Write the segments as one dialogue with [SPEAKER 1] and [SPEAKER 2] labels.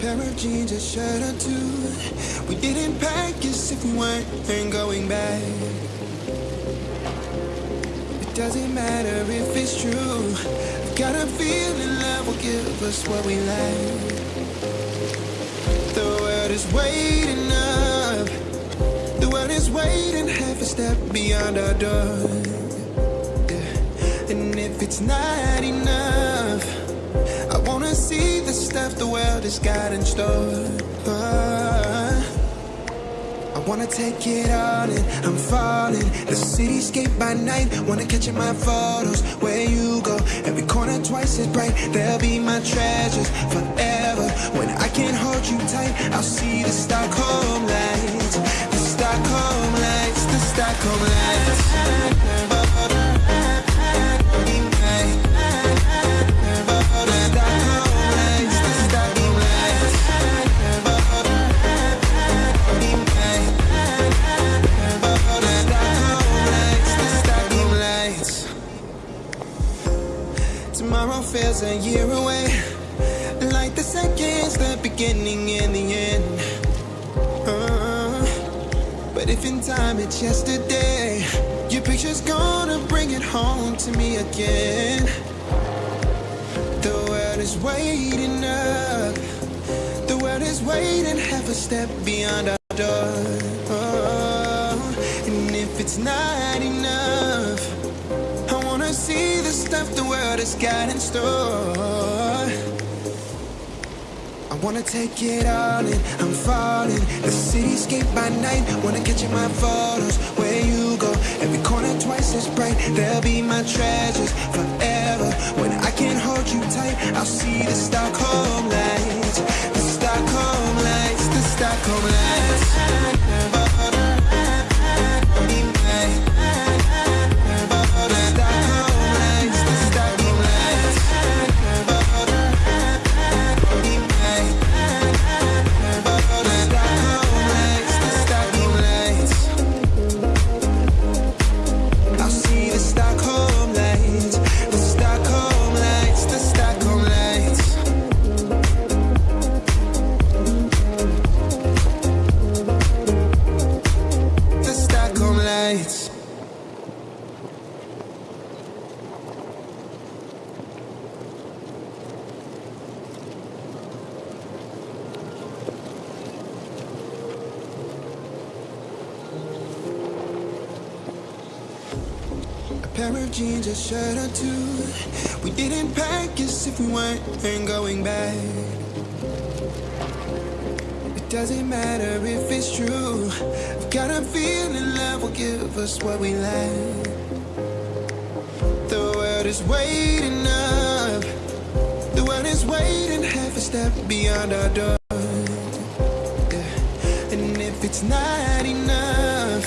[SPEAKER 1] pair of jeans, a shirt or two. We didn't pack as if we weren't going back. It doesn't matter if it's true. I've got a feeling love will give us what we lack. The world is waiting up. Is waiting half a step beyond our door. Yeah. And if it's not enough, I wanna see the stuff the world has got in store. Uh, I wanna take it all in, I'm falling. The cityscape by night, wanna catch in my photos. Where you go, every corner twice as bright. They'll be my treasures forever. When I can't hold you tight, I'll see the Stockholm lights. Stockholm lights, the Stockholm lights. Tomorrow feels a year away. Like the seconds, the beginning and the end. But if in time it's yesterday, your picture's gonna bring it home to me again. The world is waiting up. The world is waiting half a step beyond our door. Oh, and if it's not enough, I wanna see the stuff the world has got in store. Wanna take it all in, I'm falling. The cityscape by night, wanna catch in my photos. Where you go, every corner twice as bright. They'll be my treasures forever. When I can't hold you tight, I'll see the Stockholm lights. The Stockholm lights, the Stockholm lights. We weren't going back. It doesn't matter if it's true. I've got a feeling love will give us what we lack. The world is waiting up. The world is waiting half a step beyond our door. Yeah. And if it's not enough,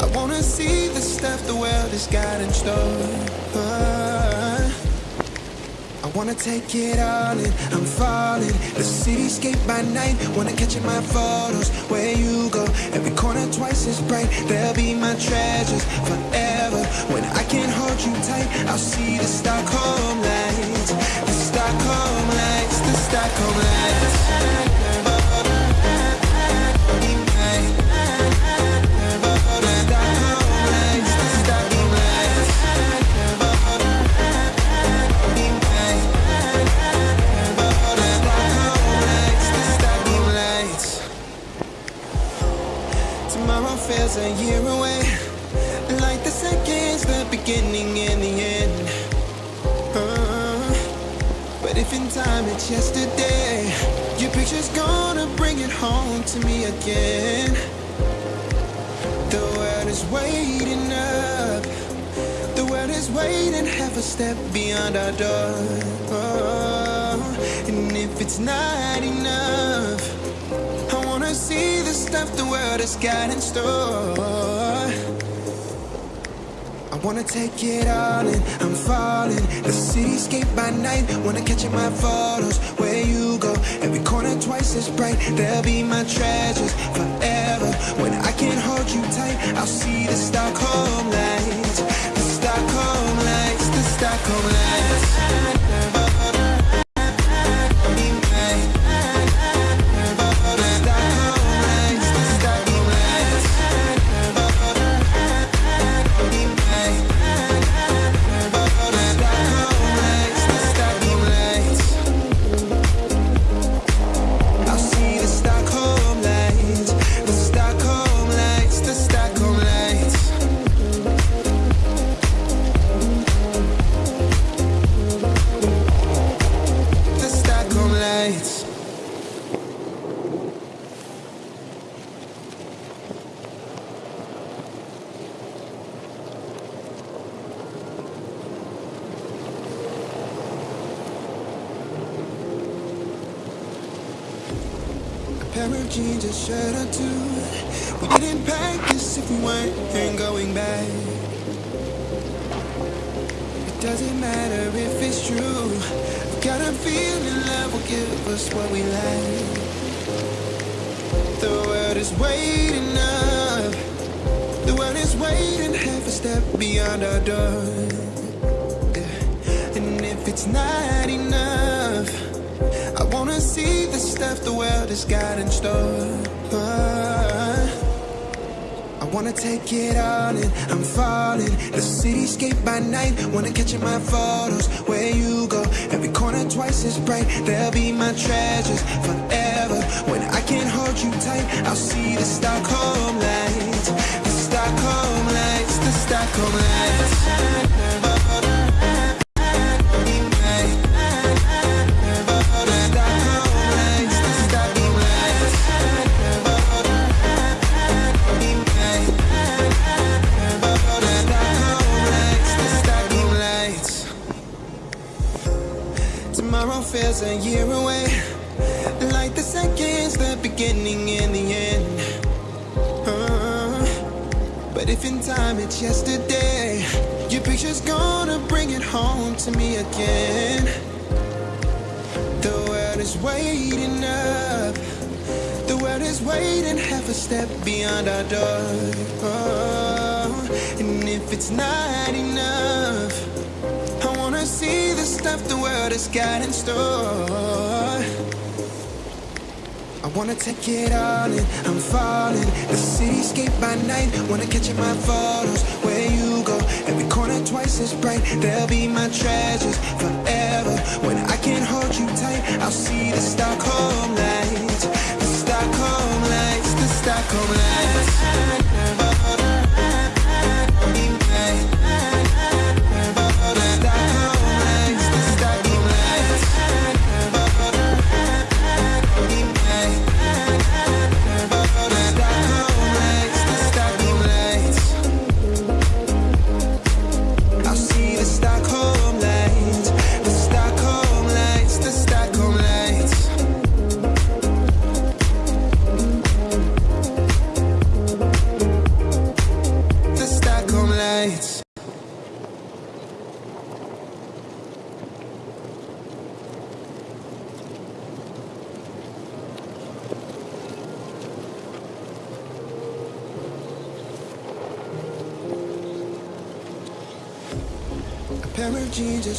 [SPEAKER 1] I wanna see the stuff the world has got in store. I wanna take it all in, I'm falling. The cityscape by night, wanna catch in my photos. Where you go, every corner twice as bright. They'll be my treasures forever. When I can't hold you tight, I'll see the Stockholm lights. The Stockholm lights, the Stockholm lights. A year away. Like the seconds, the beginning and the end. Uh, but if in time it's yesterday, your picture's gonna bring it home to me again. The world is waiting up. The world is waiting half a step beyond our door. Oh, and if it's not enough, stuff the world has got in store. I wanna take it all in, I'm falling. The cityscape by night, wanna catch in my photos. Where you go, every corner twice as bright. They'll be my treasures forever. When I can't hold you tight, I'll see the Stockholm lights. The Stockholm lights, the Stockholm lights. Pair of jeans, a shirt or two. We didn't pack this if we weren't going back. It doesn't matter if it's true. I've got a feeling love will give us what we like. The world is waiting up. The world is waiting half a step beyond our door. And if it's not enough, wanna see the stuff the world has got in store. I wanna take it all in, I'm falling. The cityscape by night, wanna catch in my photos. Where you go, every corner twice as bright. They'll be my treasures forever. When I can't hold you tight, I'll see the Stockholm lights. The Stockholm lights, the Stockholm lights. A year away. Like the seconds, the beginning and the end. Uh, but if in time it's yesterday, your picture's gonna bring it home to me again. The world is waiting up. The world is waiting half a step beyond our door. Oh, and if it's not enough, see the stuff the world has got in store. I wanna take it all in, I'm falling. The cityscape by night, wanna catch in my photos. Where you go, every corner twice as bright. They'll be my treasures forever. When I can't hold you tight, I'll see the Stockholm lights. The Stockholm lights, the Stockholm lights.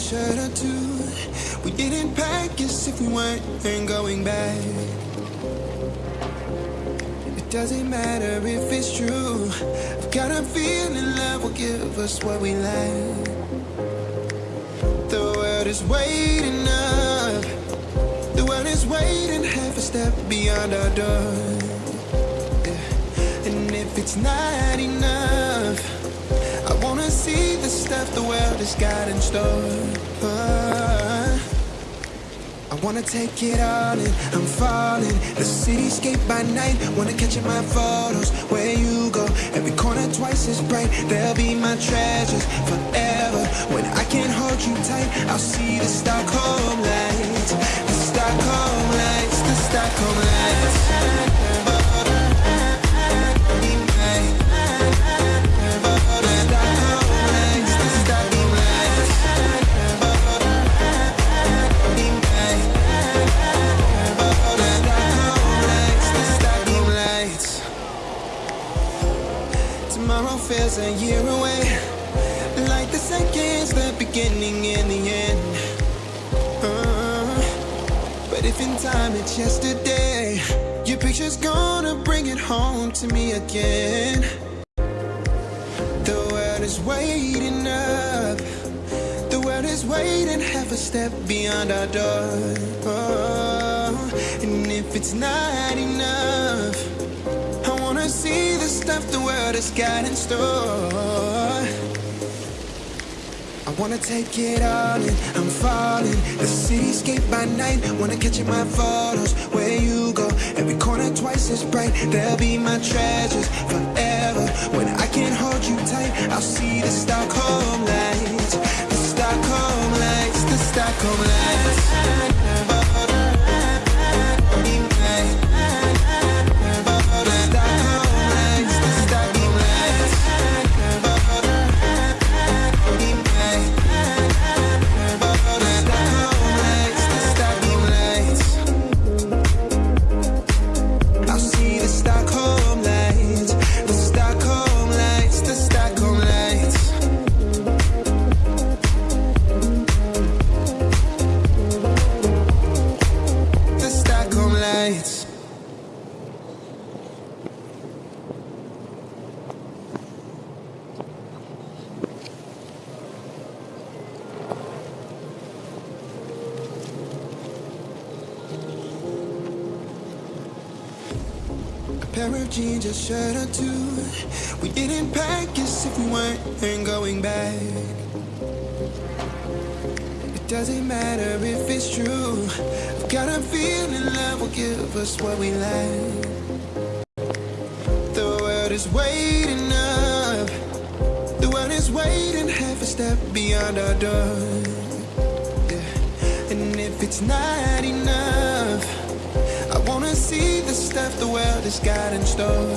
[SPEAKER 1] Shirt or two. We didn't pack as if we weren't going back. It doesn't matter if it's true. I've got a feeling love will give us what we like. The world is waiting up. The world is waiting half a step beyond our door. Yeah. And if it's not enough, I wanna see stuff the world has got in store. I wanna take it all in, I'm falling. The cityscape by night, wanna catch in my photos. Where you go, every corner twice as bright. They'll be my treasures forever. When I can't hold you tight, I'll see the Stockholm time it's yesterday, your picture's gonna bring it home to me again. The world is waiting up. The world is waiting half a step beyond our door. Oh, and if it's not enough, I wanna see the stuff the world has got in store. Wanna take it all in, I'm falling. The cityscape by night, wanna catch in my photos. Where you go, every corner twice as bright. They'll be my treasures forever. When I can't hold you tight, I'll see the Stockholm lights. The Stockholm lights, the Stockholm lights pair of jeans, a shirt or two. We didn't pack as if we weren't going back. It doesn't matter if it's true. I've got a feeling love will give us what we lack. The world is waiting up. The world is waiting half a step beyond our door. Yeah. And if it's not enough, see the stuff the world has got in store.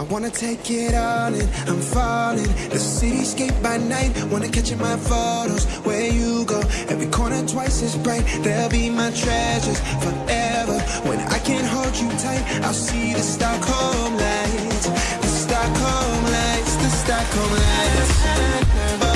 [SPEAKER 1] I wanna take it all in, I'm falling. The cityscape by night, wanna catch in my photos. Where you go, every corner twice as bright. They'll be my treasures forever. When I can't hold you tight, I'll see the Stockholm lights. The Stockholm lights, the Stockholm lights.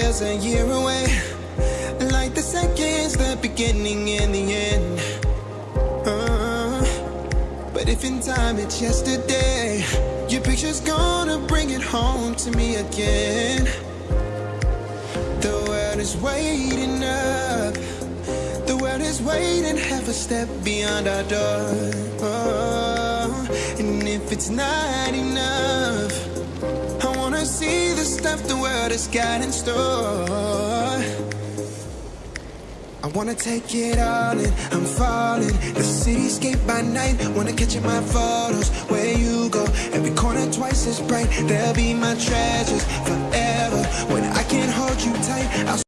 [SPEAKER 1] Feels a year away. Like the seconds, the beginning and the end. Uh, but if in time it's yesterday, your picture's gonna bring it home to me again. The world is waiting up. The world is waiting half a step beyond our door. Oh, and if it's not enough, I wanna see the stuff the world has got in store. I wanna take it all in, I'm falling. The cityscape by night, wanna catch in my photos. Where you go, every corner twice as bright. They'll be my treasures forever. When I can't hold you tight, I'll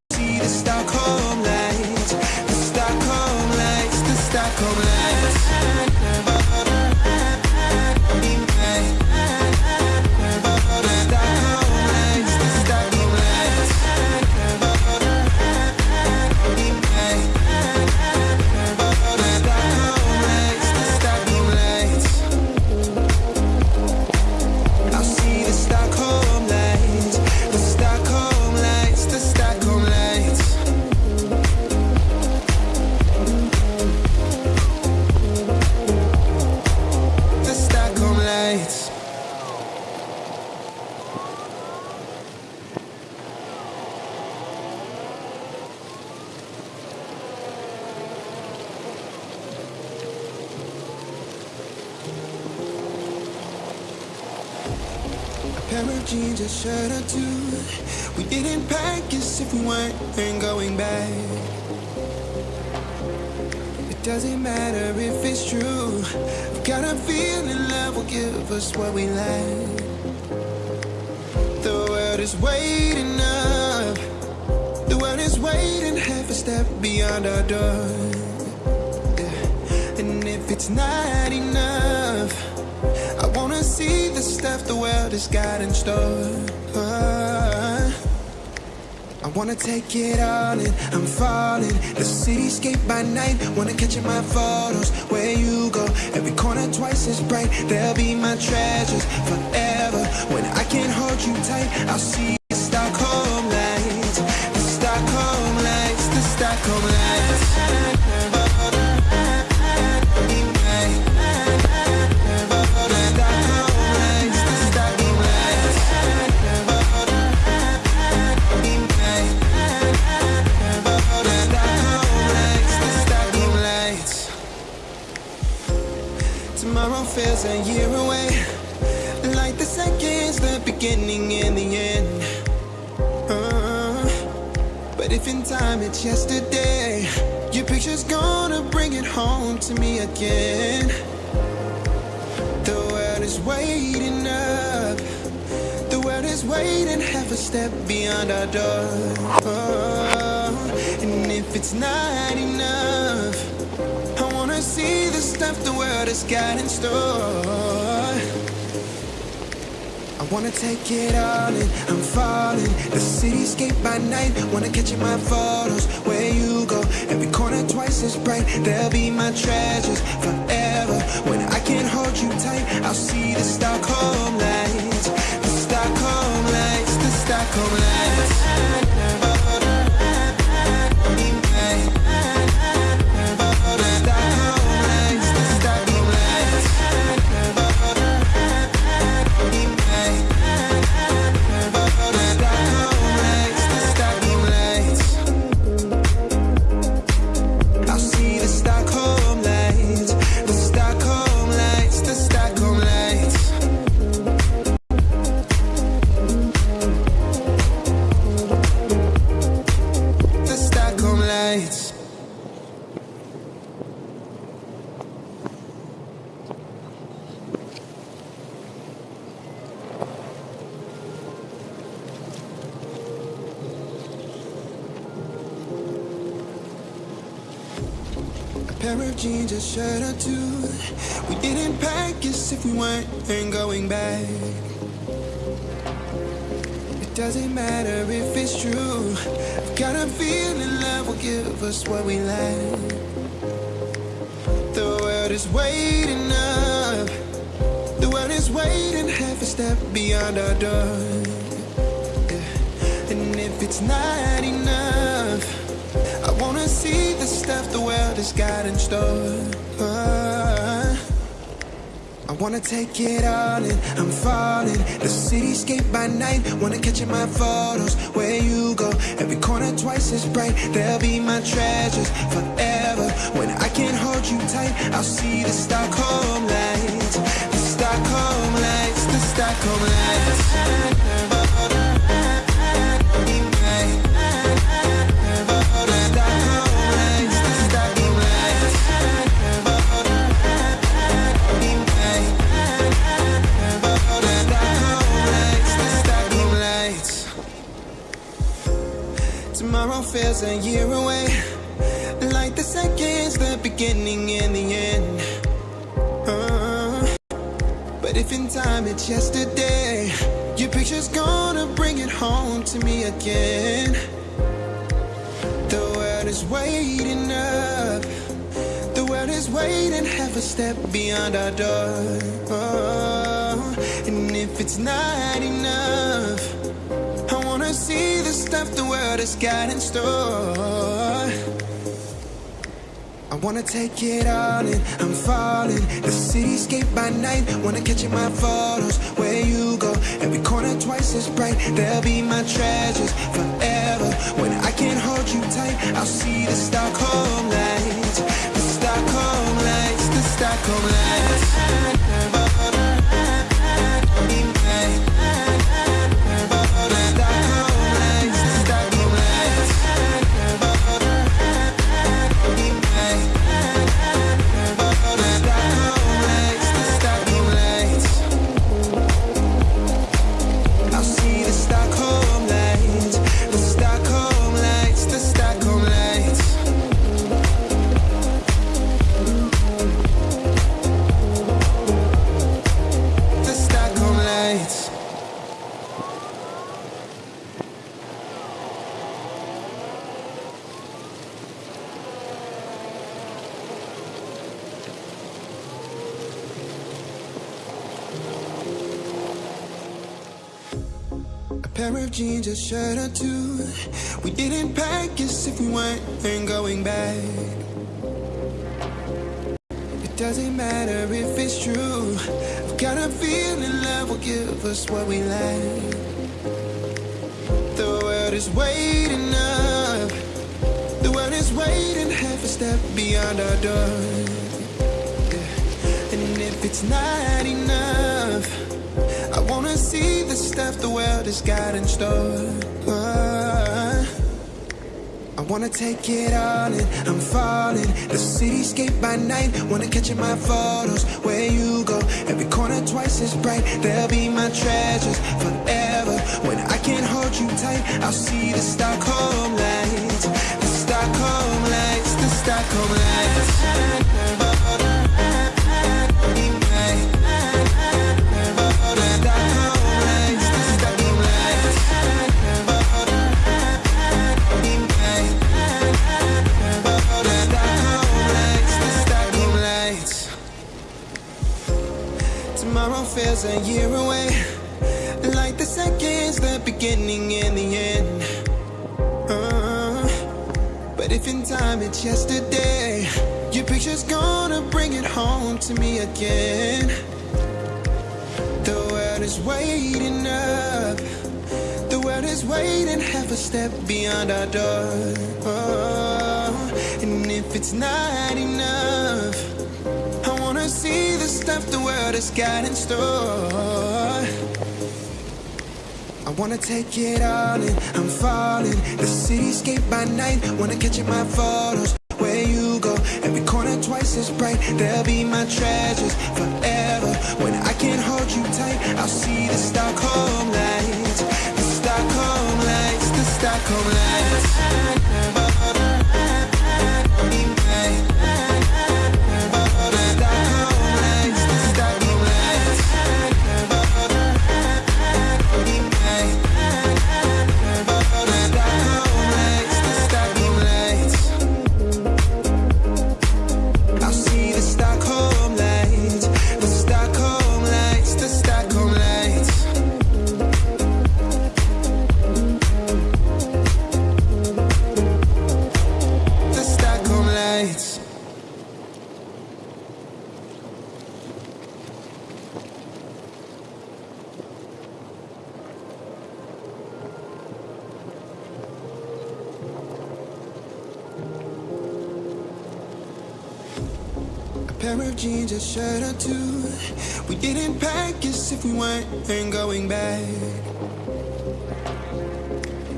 [SPEAKER 1] weren't going back. It doesn't matter if it's true. I've got a feeling love will give us what we lack. The world is waiting up. The world is waiting half a step beyond our door. And if it's not enough, I wanna see the stuff the world has got in store. I wanna take it all in, I'm falling. The cityscape by night, wanna catch in my photos. Where you go, every corner twice as bright. They'll be my treasures forever. When I can't hold you tight, I'll see feels a year away. Like the seconds, the beginning and the end. Uh, but if in time it's yesterday, your picture's gonna bring it home to me again. The world is waiting up. The world is waiting half a step beyond our door. Oh, and if it's not enough, see the stuff the world has got in store. I wanna take it all in, I'm falling. The cityscape by night, wanna catch in my photos. Where you go, every corner twice as bright. They'll be my treasures forever. When I can't hold you tight, I'll see the Stockholm lights. The Stockholm lights, the Stockholm lights. Pair of jeans, a shirt or two. We didn't pack as if we weren't going back. It doesn't matter if it's true. I've got a feeling love will give us what we lack. The world is waiting up. The world is waiting half a step beyond our door. Yeah. And if it's not enough, stuff the world has got in store. I wanna take it all in, I'm falling. The cityscape by night, wanna catch in my photos. Where you go, every corner twice as bright. They'll be my treasures forever. When I can't hold you tight, I'll see the Stockholm lights. The Stockholm lights, the Stockholm lights. Feels a year away. Like the seconds, the beginning and the end. Uh, but if in time it's yesterday, your picture's gonna bring it home to me again. The world is waiting up. The world is waiting half a step beyond our door. Oh, and if it's not enough, the the world has got in store. I wanna take it all in, I'm falling. The cityscape by night, wanna catch in my photos. Where you go, every corner twice as bright. They'll be my treasures forever. When I can't hold you tight, I'll see the Stockholm lights. The Stockholm lights, the Stockholm lights. Shirt or two. We didn't pack as if we weren't going back. It doesn't matter if it's true. I've got a feeling love will give us what we like. The world is waiting up. The world is waiting half a step beyond our door. And if it's not enough, see the stuff the world has got in store. I wanna take it all in, I'm falling. The cityscape by night, wanna catch in my photos. Where you go, every corner twice as bright. They'll be my treasures forever. When I can't hold you tight, I'll see the Stockholm lights. The Stockholm lights, the Stockholm lights. Feels a year away. Like the seconds, the beginning and the end. Uh, but if in time it's yesterday, your picture's gonna bring it home to me again. The world is waiting up. The world is waiting half a step beyond our door. Oh, and if it's not enough, see the stuff the world has got in store. I wanna take it all in, I'm falling. The cityscape by night, wanna catch in my photos. Where you go, every corner twice as bright. They'll be my treasures forever. When I can't hold you tight, I'll see the Stockholm lights. The Stockholm lights, the Stockholm lights. Jeans, a shirt or two. We didn't pack as if we weren't going back.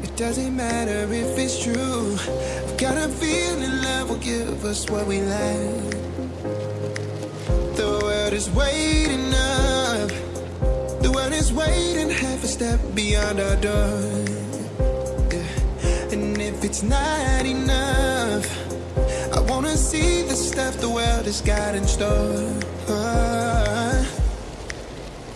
[SPEAKER 1] It doesn't matter if it's true. I've got a feeling love will give us what we like. The world is waiting up. The world is waiting half a step beyond our door. Yeah. And if it's not enough, see the stuff the world has got in store.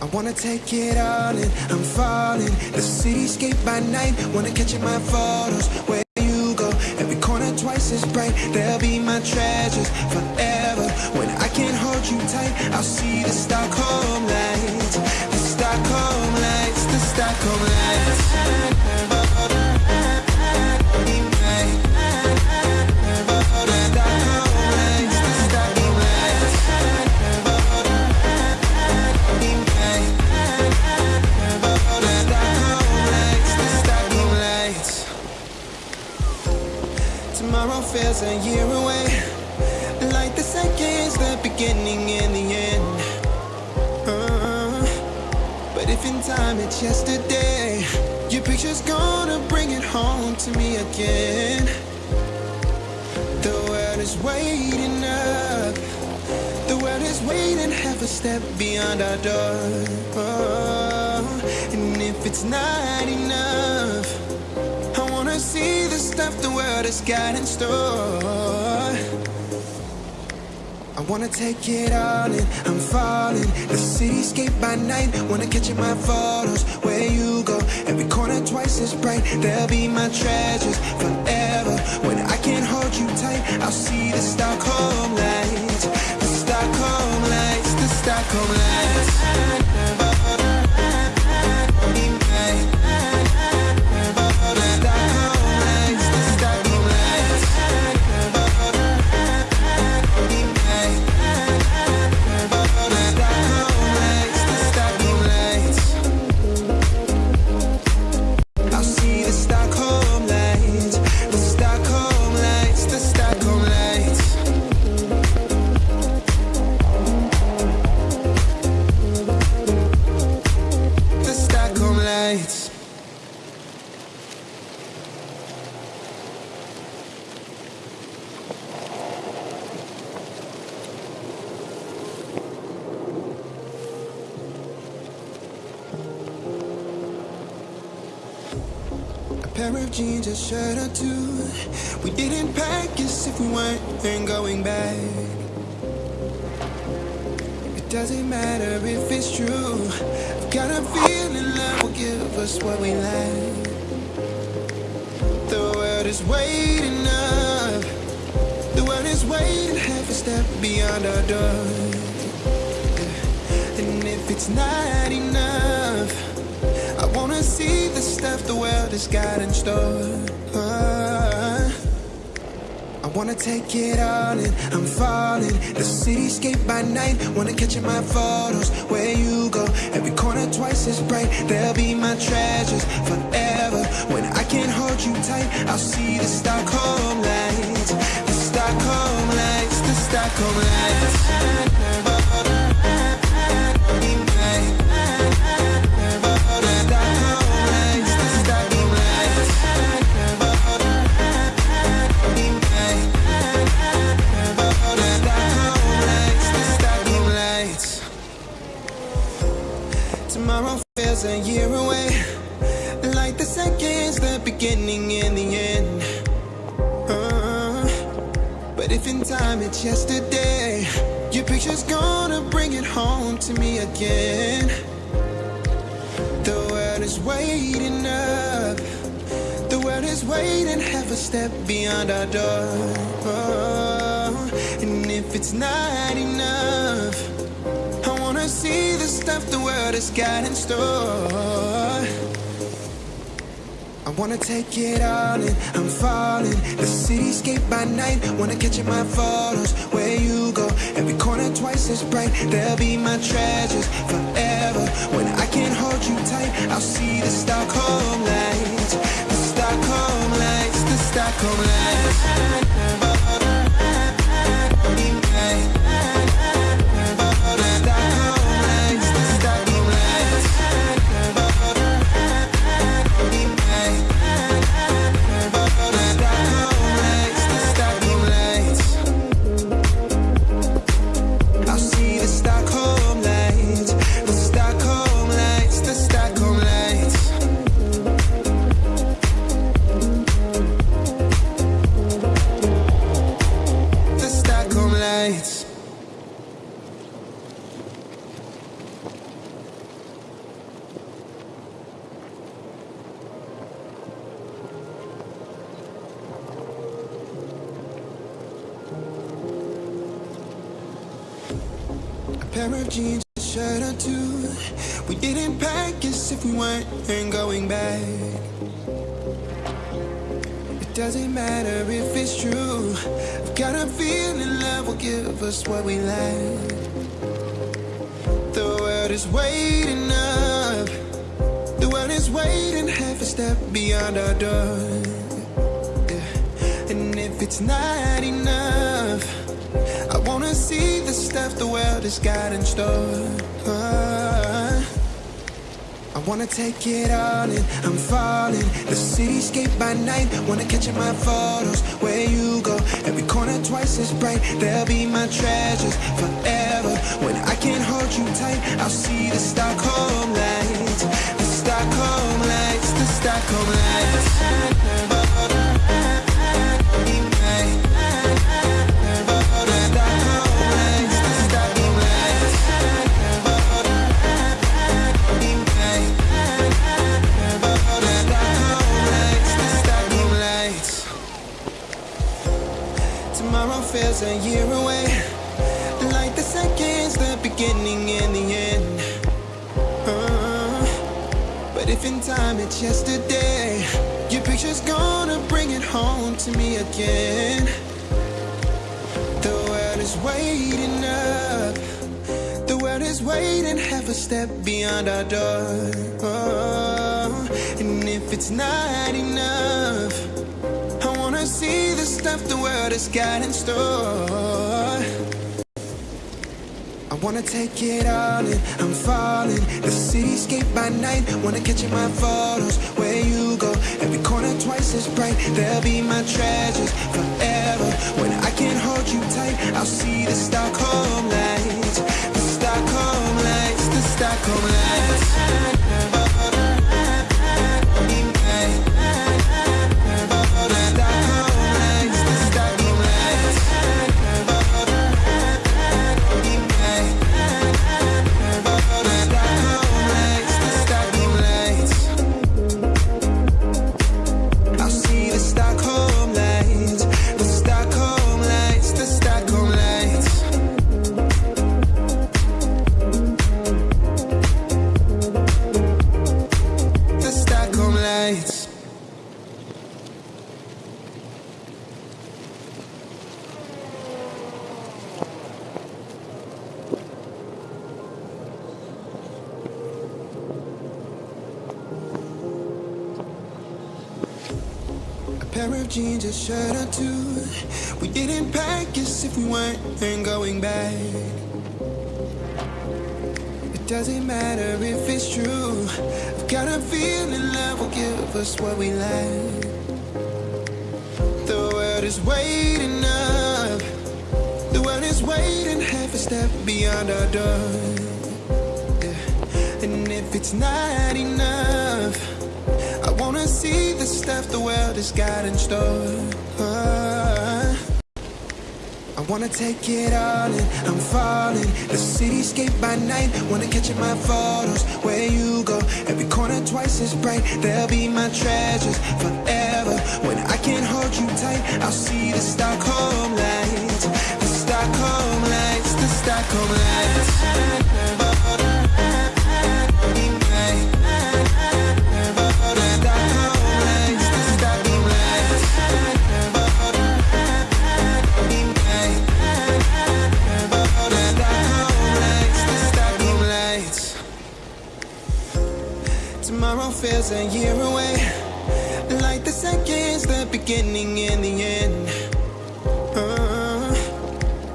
[SPEAKER 1] I wanna take it all in, I'm falling. The cityscape by night, wanna catch in my photos. Where you go, every corner twice as bright. They'll be my treasures forever. When I can't hold you tight, I'll see the Stockholm lights. The Stockholm lights, the Stockholm lights. A year away. Like the seconds, the beginning and the end. Uh, but if in time it's yesterday, your picture's gonna bring it home to me again. The world is waiting up. The world is waiting half a step beyond our door. Oh, and if it's not enough, wanna see the stuff the world has got in store. I wanna take it all in, I'm falling. The cityscape by night, wanna catch in my photos. Where you go, every corner twice as bright. They'll be my treasures forever. When I can't hold you tight, I'll see the Stockholm lights. The Stockholm lights, the Stockholm lights. Shirt or two. We didn't pack as if we weren't going back. It doesn't matter if it's true. I've got a feeling love will give us what we lack. The world is waiting up. The world is waiting half a step beyond our door. And if it's not enough, I wanna see the stuff the world has got in store. Wanna take it all in, I'm falling. The cityscape by night, wanna catch in my photos. Where you go, every corner twice as bright. They'll be my treasures forever. When I can't hold you tight, I'll see the Stockholm lights. The Stockholm lights, the Stockholm lights. Time it's yesterday, your picture's gonna bring it home to me again. The world is waiting up. The world is waiting half a step beyond our door. And if it's not enough, I wanna see the stuff the world has got in store. Wanna take it all in, I'm falling. The cityscape by night, wanna catch in my photos. Where you go, every corner twice as bright. They'll be my treasures forever. When I can't hold you tight, I'll see the Stockholm lights. The Stockholm lights, the Stockholm lights. Pair of jeans, a shirt or two. We didn't pack as if we weren't going back. It doesn't matter if it's true. I've got a feeling love will give us what we lack. The world is waiting up. The world is waiting half a step beyond our door. Yeah. And if it's not enough, See the stuff the world has got in store. I wanna take it all in, I'm falling. The cityscape by night, wanna catch in my photos. Where you go, every corner twice as bright. They'll be my treasures forever. When I can't hold you tight, I'll see the Stockholm lights. The Stockholm lights, the Stockholm lights. Feels a year away. Like the seconds, the beginning and the end. Uh, but if in time it's yesterday, your picture's gonna bring it home to me again. The world is waiting up. The world is waiting half a step beyond our door. And if it's not enough, Wanna see the stuff the world has got in store. I wanna take it all in, I'm falling. The cityscape by night, wanna catch in my photos. Where you go, every corner twice as bright. They'll be my treasures forever. When I can't hold you tight, I'll see the Stockholm lights. The Stockholm lights, the Stockholm lights. Shirt or two. We didn't pack as if we weren't going back. It doesn't matter if it's true. I've got a feeling love will give us what we lack. The world is waiting up. The world is waiting half a step beyond our door. Yeah. And if it's not enough, I wanna see the stuff the world has got in store. I wanna take it all in, I'm falling. The cityscape by night, wanna catch in my photos. Where you go, every corner twice as bright. They'll be my treasures forever. When I can't hold you tight, I'll see the Stockholm lights. The Stockholm lights, the Stockholm lights feels a year away. Like the seconds, the beginning and the end. Uh,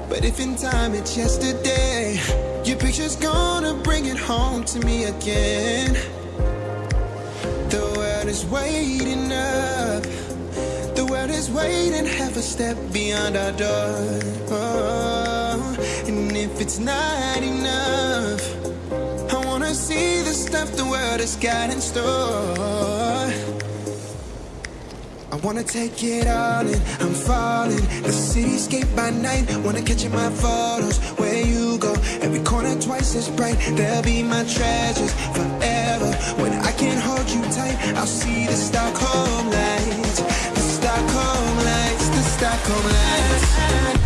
[SPEAKER 1] but if in time it's yesterday, your picture's gonna bring it home to me again. The world is waiting up. The world is waiting half a step beyond our door. Oh, and if it's not enough, see the stuff the world has got in store. I wanna take it all in, I'm falling. The cityscape by night, wanna catch in my photos. Where you go, every corner twice as bright. They'll be my treasures forever. When I can't hold you tight, I'll see the Stockholm lights. The Stockholm lights, the Stockholm lights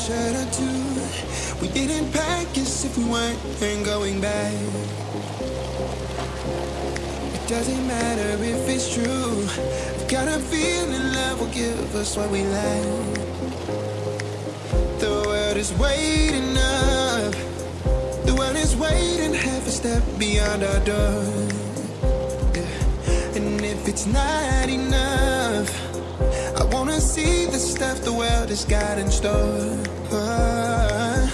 [SPEAKER 1] shirt or two. We didn't pack as if we weren't going back. It doesn't matter if it's true. I've got a feeling love will give us what we lack. The world is waiting up. The world is waiting half a step beyond our door. Yeah. And if it's not enough, I wanna see the stuff the world has got in store. I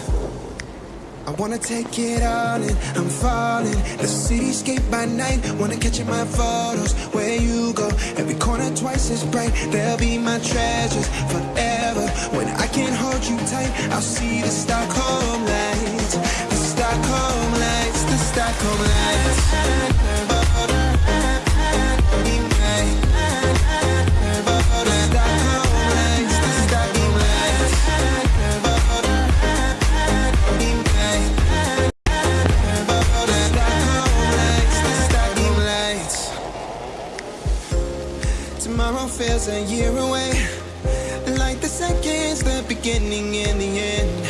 [SPEAKER 1] wanna take it all in, I'm falling. The cityscape by night, wanna catch in my photos. Where you go, every corner twice as bright. They'll be my treasures forever. When I can't hold you tight, I'll see the Stockholm lights. The Stockholm lights, the Stockholm lights A year away. Like the seconds, the beginning and the end.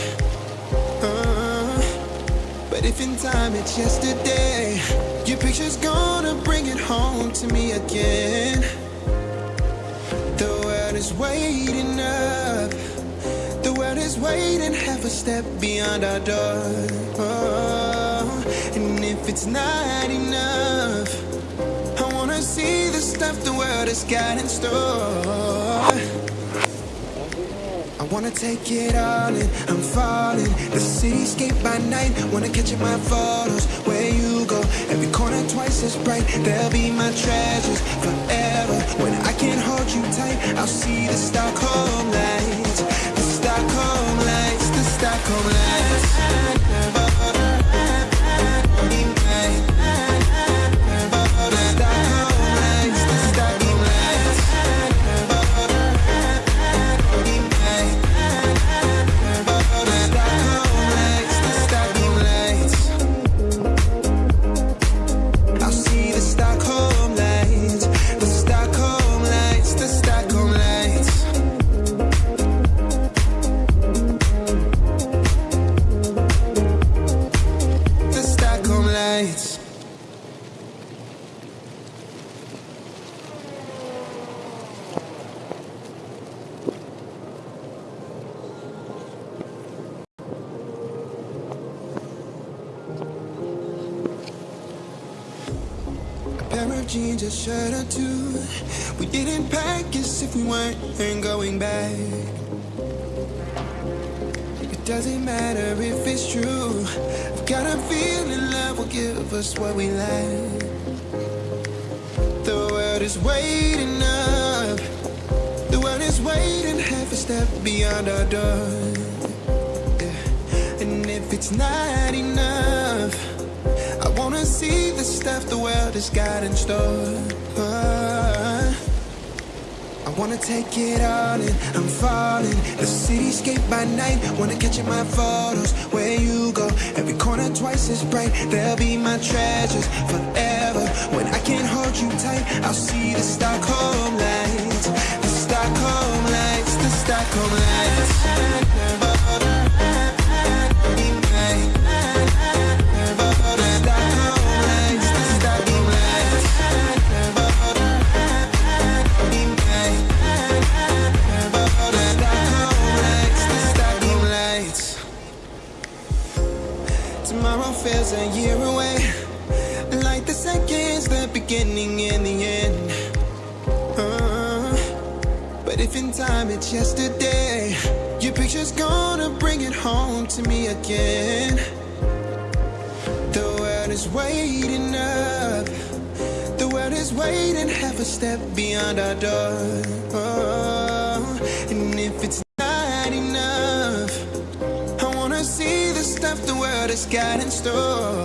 [SPEAKER 1] Uh, but if in time it's yesterday, your picture's gonna bring it home to me again. The world is waiting up. The world is waiting half a step beyond our door. Oh, and if it's not enough, stuff the world has got in store. I wanna take it all in, I'm falling. The cityscape by night, wanna catch in my photos. Where you go, every corner twice as bright. They'll be my treasures forever. When I can't hold you tight, I'll see the Stockholm lights. The Stockholm lights, the Stockholm lights if going back. It doesn't matter if it's true. I've got a feeling love will give us what we lack. The world is waiting up. The world is waiting half a step beyond our door. Yeah. And if it's not enough, I wanna see the stuff the world has got in store. Wanna take it all in, I'm falling. The cityscape by night, wanna catch in my photos. Where you go, every corner twice as bright. They'll be my treasures forever. When I can't hold you tight, I'll see the Stockholm lights. The Stockholm lights, the Stockholm lights a year away. Like the seconds, the beginning and the end. Uh, But if in time it's yesterday Your picture's gonna bring it home to me again. The world is waiting up. The world is waiting half a step beyond our door has got in store.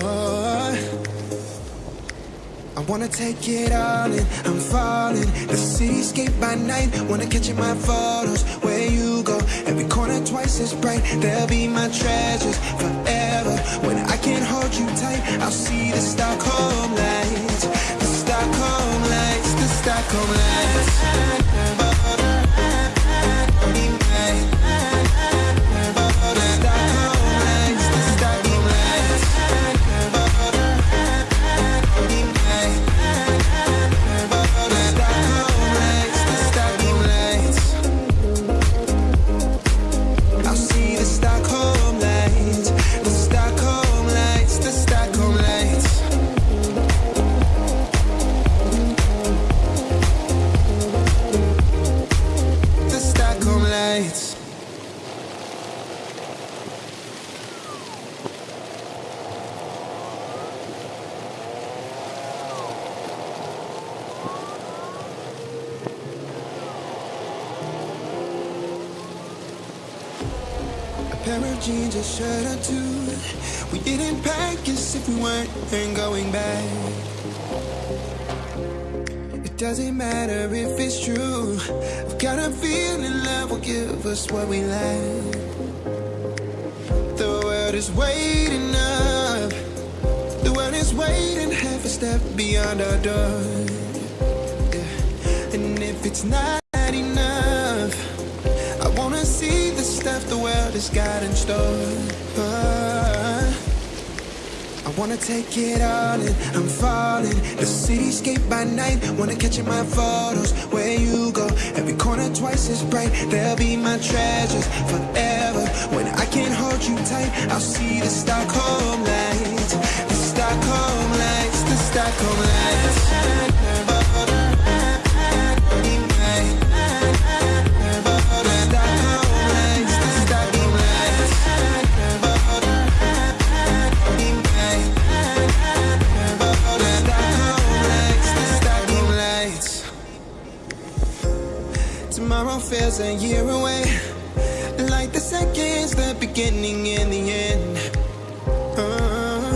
[SPEAKER 1] I wanna take it all in, I'm falling. The cityscape by night, wanna catch in my photos. Where you go, every corner twice as bright. They'll be my treasures forever. When I can't hold you tight, I'll see the Stockholm lights. The Stockholm lights, the Stockholm lights. Jeans, a shirt or two. We didn't pack as if we weren't going back. It doesn't matter if it's true. I've got a feeling love will give us what we lack. The world is waiting up. The world is waiting half a step beyond our door. Yeah. And if it's not has got in store. I wanna take it all in, I'm falling. The cityscape by night, wanna catch in my photos. Where you go, every corner twice as bright. They'll be my treasures forever. When I can't hold you tight, I'll see the Stockholm lights. The Stockholm lights, the Stockholm lights. Feels a year away. Like the seconds, the beginning and the end. Uh,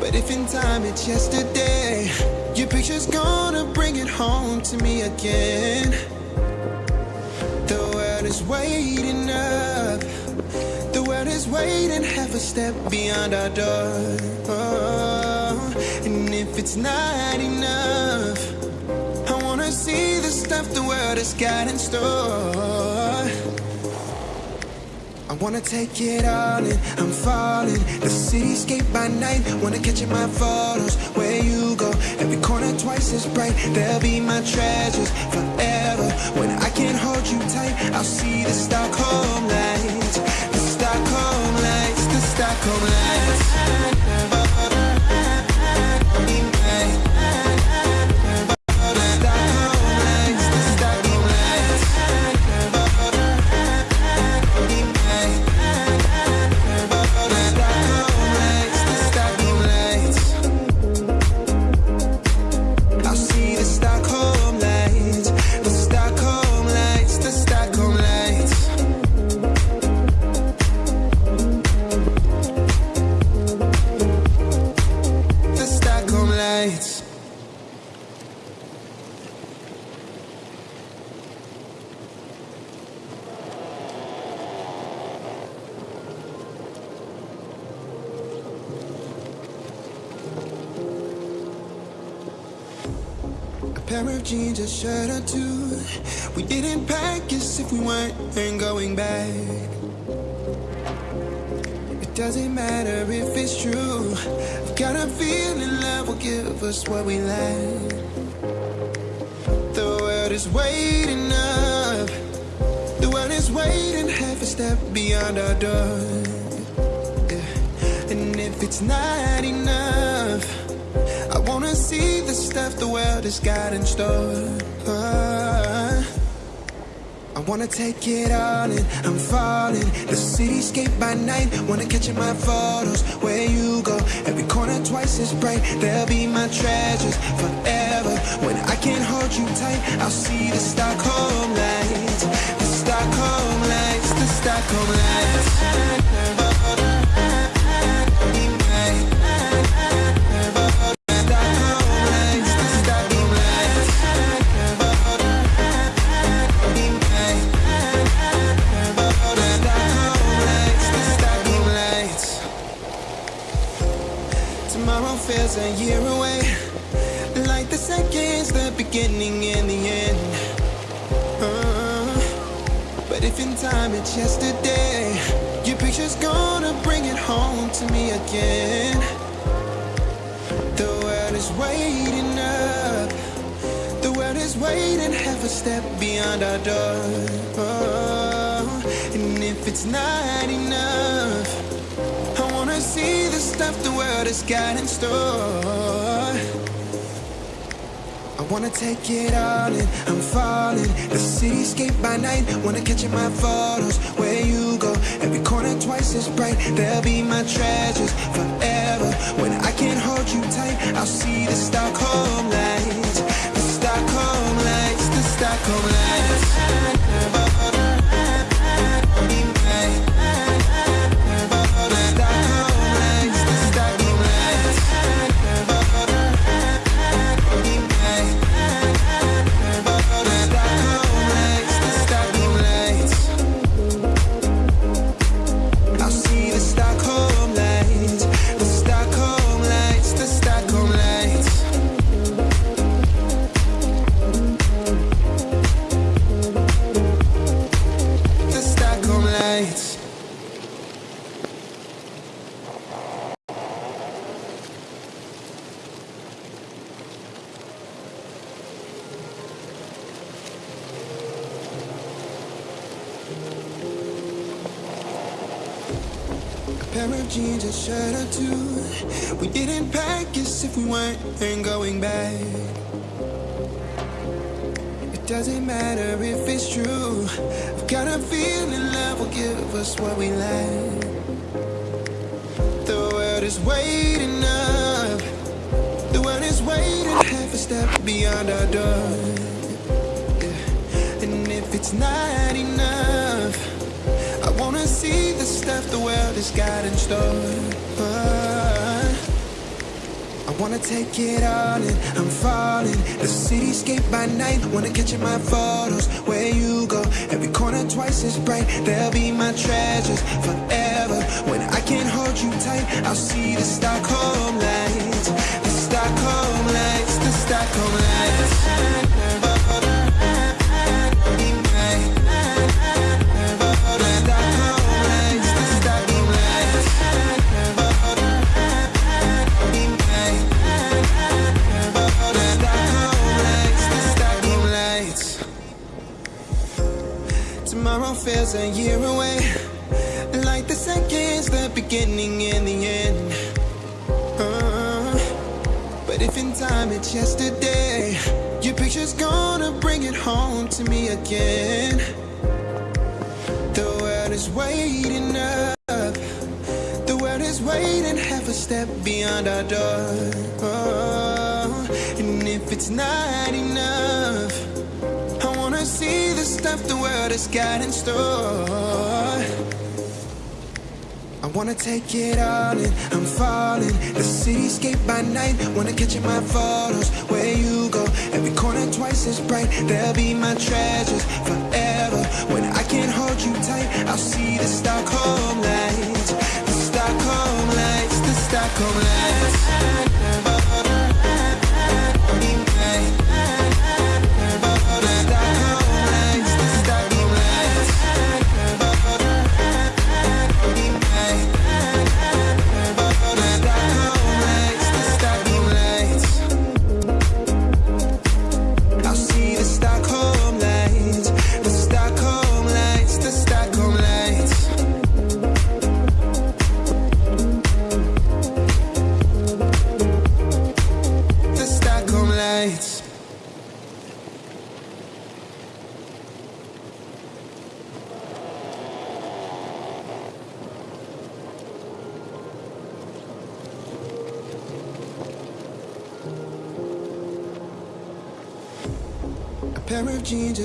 [SPEAKER 1] But if in time it's yesterday Your picture's gonna bring it home to me again. The world is waiting up. The world is waiting half a step beyond our door. Oh, And if it's not enough See the stuff the world has got in store. I wanna take it all in, I'm falling. The cityscape by night, wanna catch in my photos. Where you go, every corner twice as bright. They'll be my treasures forever. When I can't hold you tight, I'll see the Stockholm lights. The Stockholm lights, the Stockholm lights. A shirt or two. We didn't pack as if we weren't going back. It doesn't matter if it's true. I've got a feeling love will give us what we lack. The world is waiting up. The world is waiting half a step beyond our door. Yeah. And if it's not enough, see the stuff the world has got in store. I wanna take it all in, I'm falling. The cityscape by night, wanna catch in my photos. Where you go, every corner twice as bright. They'll be my treasures forever. When I can't hold you tight, I'll see the Stockholm lights. The Stockholm lights, the Stockholm lights. A year away. Like the seconds, the beginning and the end. Uh, but if in time it's yesterday, your picture's gonna bring it home to me again. The world is waiting up. The world is waiting half a step beyond our door. Oh, and if it's not enough, I wanna see the stuff world has got in store. I wanna take it all in, I'm falling. The cityscape by night, wanna catch in my photos. Where you go, every corner twice as bright. They'll be my treasures forever. When I can't hold you tight, I'll see the Stockholm lights. The Stockholm lights, the Stockholm lights. Jeans, a shirt or two. We didn't pack as if we weren't going back. It doesn't matter if it's true. I've got a feeling love will give us what we lack. The world is waiting up. The world is waiting half a step beyond our door. Yeah. And if it's not enough, See the stuff the world has got in store. I wanna take it all in, I'm falling. The cityscape by night, wanna catch in my photos. Where you go, every corner twice as bright. They'll be my treasures forever. When I can't hold you tight, I'll see the Stockholm lights. The Stockholm lights, the Stockholm lights. Feels a year away. Like the seconds, the beginning and the end. Uh, but if in time it's yesterday, your picture's gonna bring it home to me again. The world is waiting up. The world is waiting half a step beyond our door. Oh, and if it's not enough, stuff the world has got in store. I wanna take it all in, I'm falling. The cityscape by night, wanna catch in my photos. Where you go, every corner twice as bright. They'll be my treasures forever. When I can't hold you tight, I'll see the Stockholm lights. The Stockholm lights, the Stockholm lights.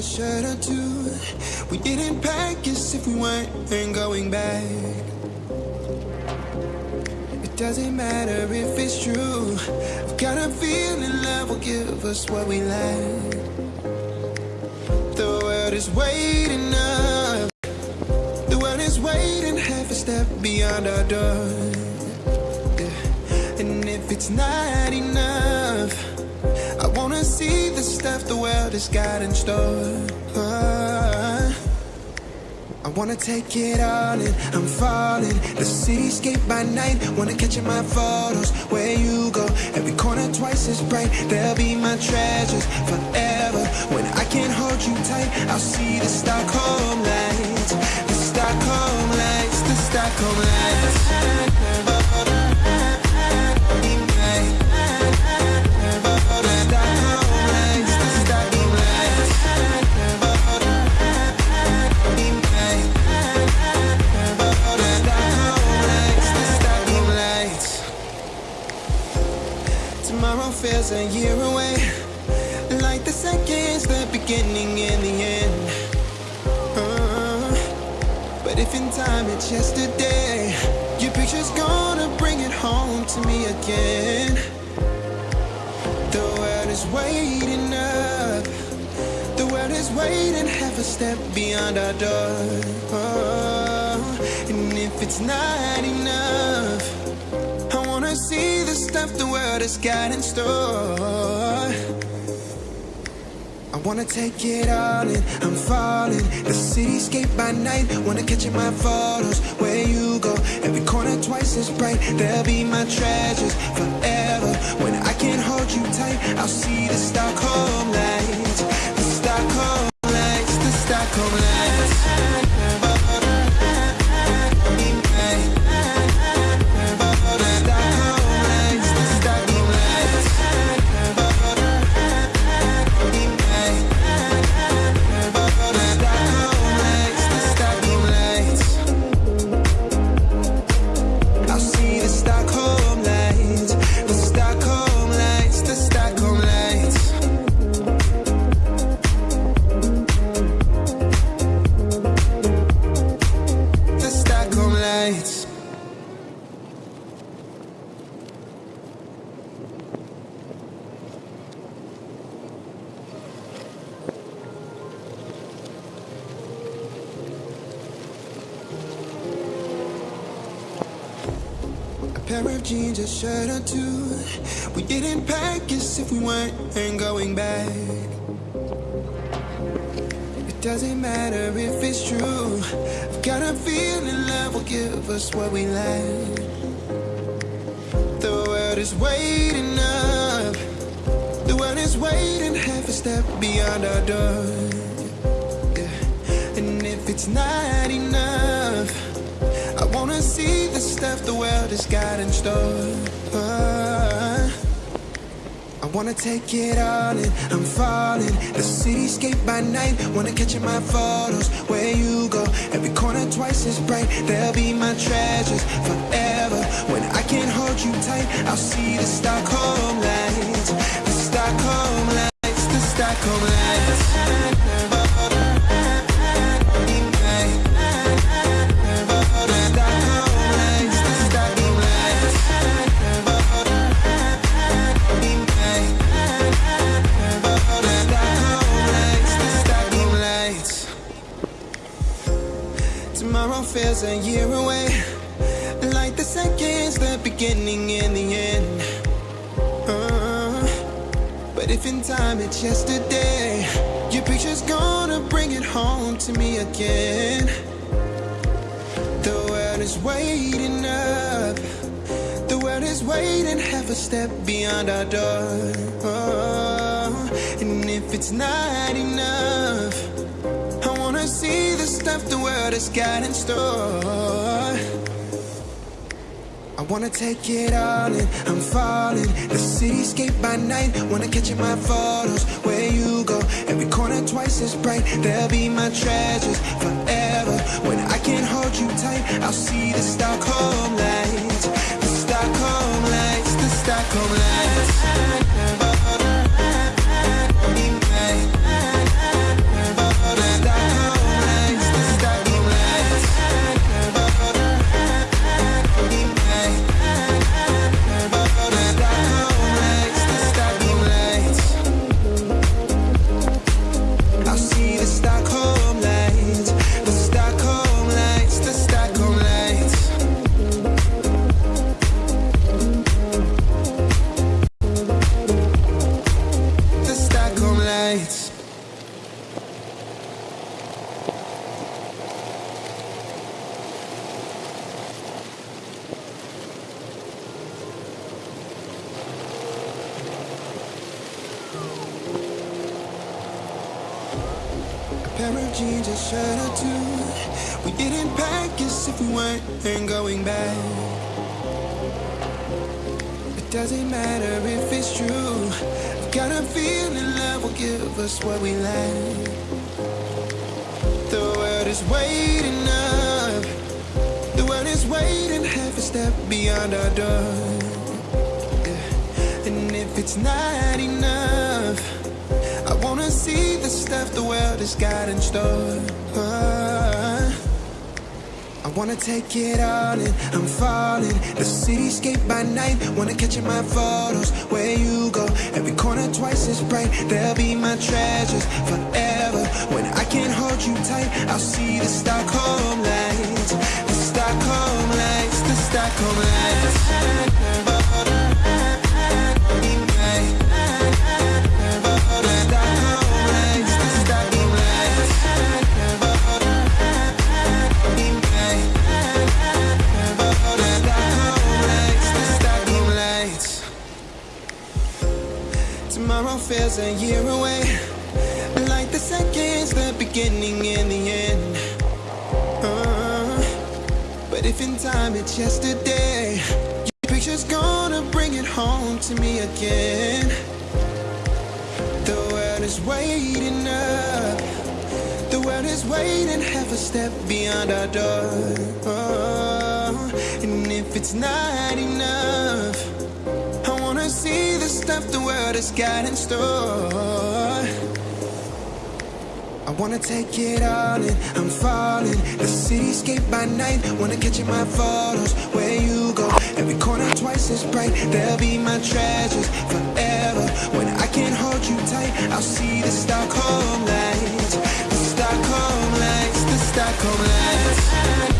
[SPEAKER 1] A shirt or two. We didn't pack as if we weren't going back. It doesn't matter if it's true. I've got a feeling love will give us what we lack. The world is waiting up. The world is waiting half a step beyond our door. Yeah. And if it's not enough, the stuff the world has got in store. I wanna take it all in, I'm falling. The cityscape by night, wanna catch in my photos. Where you go, every corner twice as bright. They'll be my treasures forever. When I can't hold you tight, I'll see the Stockholm lights. The Stockholm lights, the Stockholm lights A year away. Like the seconds, the beginning and the end. Uh, but if in time it's yesterday, your picture's gonna bring it home to me again. The world is waiting up. The world is waiting half a step beyond our door. Oh, and if it's not enough, see the stuff the world has got in store. I wanna take it all in, I'm falling. The cityscape by night, wanna catch in my photos. Where you go, every corner twice as bright. They'll be my treasures forever. When I can't hold you tight, I'll see the Stockholm lights. The Stockholm lights, the Stockholm lights jeans, a shirt or two. We didn't pack as if we weren't going back. It doesn't matter if it's true. I've got a feeling love will give us what we lack. The world is waiting up. The world is waiting half a step beyond our door. Yeah. And if it's not enough, See the stuff the world has got in store. I wanna take it all in, I'm falling. The cityscape by night, wanna catch in my photos. Where you go, every corner twice as bright. They'll be my treasures forever. When I can't hold you tight, I'll see the Stockholm lights. The Stockholm lights, the Stockholm lights feels a year away. Like the seconds, the beginning and the end. Uh, but if in time it's yesterday, your picture's gonna bring it home to me again. The world is waiting up. The world is waiting half a step beyond our door. Oh, and if it's not enough, see the stuff the world has got in store. I wanna take it all in, I'm falling. The cityscape by night, wanna catch in my photos. Where you go, every corner twice as bright. They'll be my treasures forever. When I can't hold you tight, I'll see the Stockholm lights. The Stockholm lights, the Stockholm lights us we land. The world is waiting up. The world is waiting half a step beyond our door. And if it's not enough, I wanna see the stuff the world has got in store. I wanna take it all in, I'm falling. The cityscape by night, wanna catch in my photos. Where you go, every corner twice as bright. They'll be my treasures forever. When I can't hold you tight, I'll see the Stockholm lights. The Stockholm lights, the Stockholm lights feels a year away. Like the seconds, the beginning and the end. Uh, but if in time it's yesterday, your picture's gonna bring it home to me again. The world is waiting up. The world is waiting half a step beyond our door. Oh, and if it's not enough, stuff the world has got in store. I wanna take it all in, I'm falling. The cityscape by night, wanna catch in my photos. Where you go, every corner twice as bright. They'll be my treasures forever. When I can't hold you tight, I'll see the Stockholm lights. The Stockholm lights, the Stockholm lights.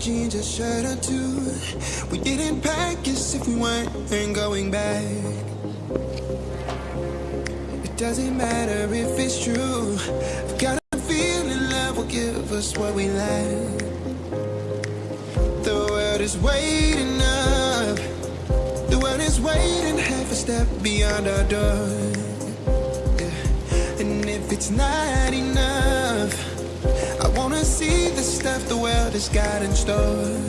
[SPEAKER 1] Jeans, a shirt or two. We didn't pack as if we weren't going back. It doesn't matter if it's true. I've got a feeling love will give us what we lack. The world is waiting up. The world is waiting half a step beyond our door. Yeah. And if it's not enough, wanna see the stuff the world has got in store.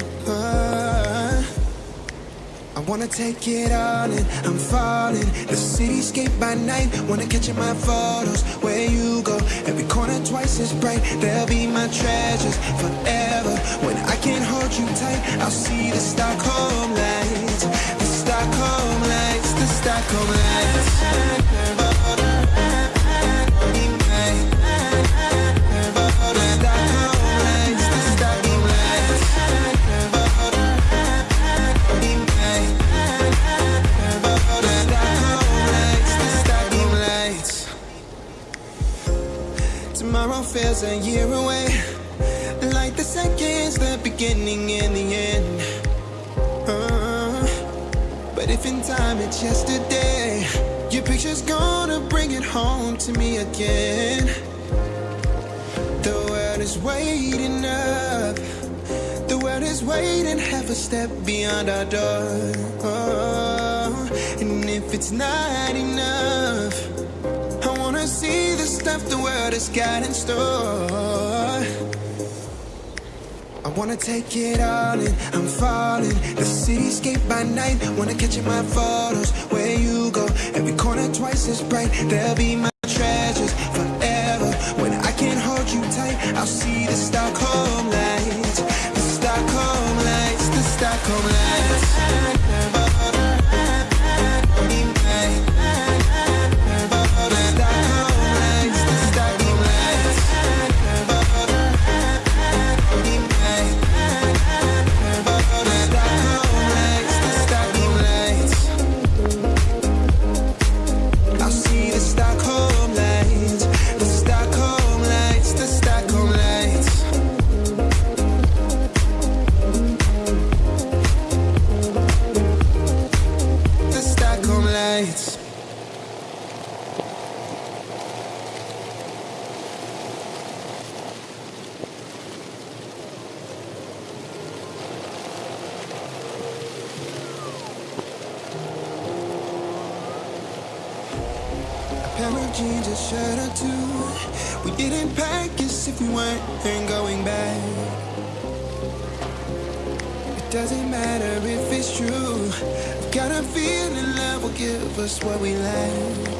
[SPEAKER 1] I wanna take it all in, I'm falling. The cityscape by night, wanna catch in my photos. Where you go, every corner twice as bright. They'll be my treasures forever. When I can't hold you tight, I'll see the Stockholm lights. The Stockholm lights, the Stockholm lights. Tomorrow feels a year away. Like the seconds, the beginning and the end. Uh, but if in time it's yesterday, your picture's gonna bring it home to me again. The world is waiting up. The world is waiting half a step beyond our door. Oh, and if it's not enough, wanna see the stuff the world has got in store. I wanna take it all in, I'm falling. The cityscape by night, wanna catch in my photos. Where you go, every corner twice as bright. They'll be my treasures forever. When I can't hold you tight, I'll see the Stockholm matter if it's true. I've got a feeling love will give us what we lack.